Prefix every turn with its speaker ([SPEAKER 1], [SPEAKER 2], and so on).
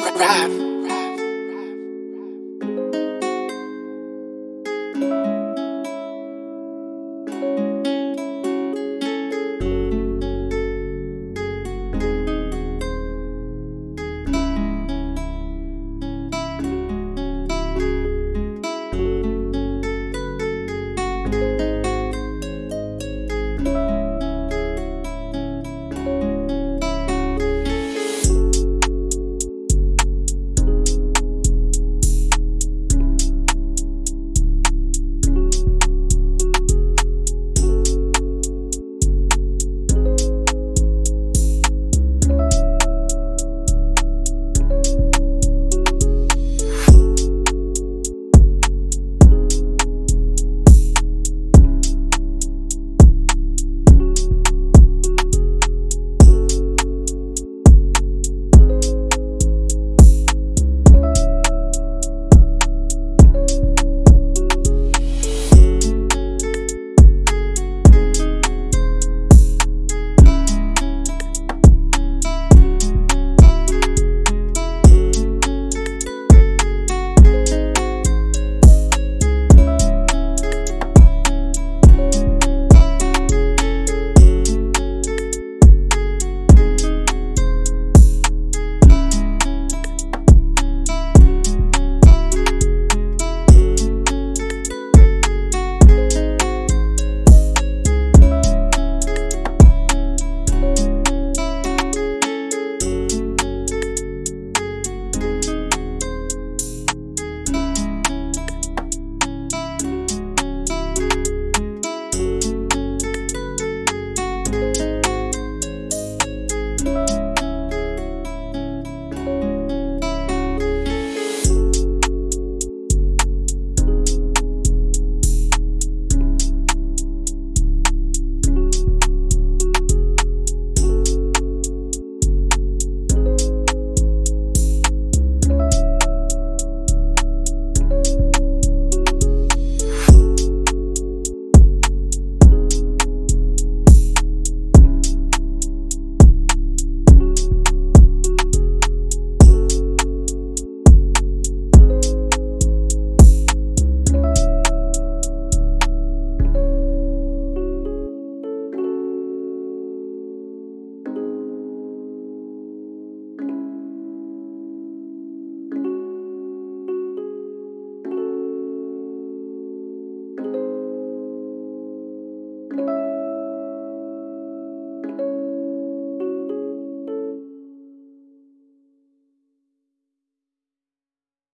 [SPEAKER 1] rap.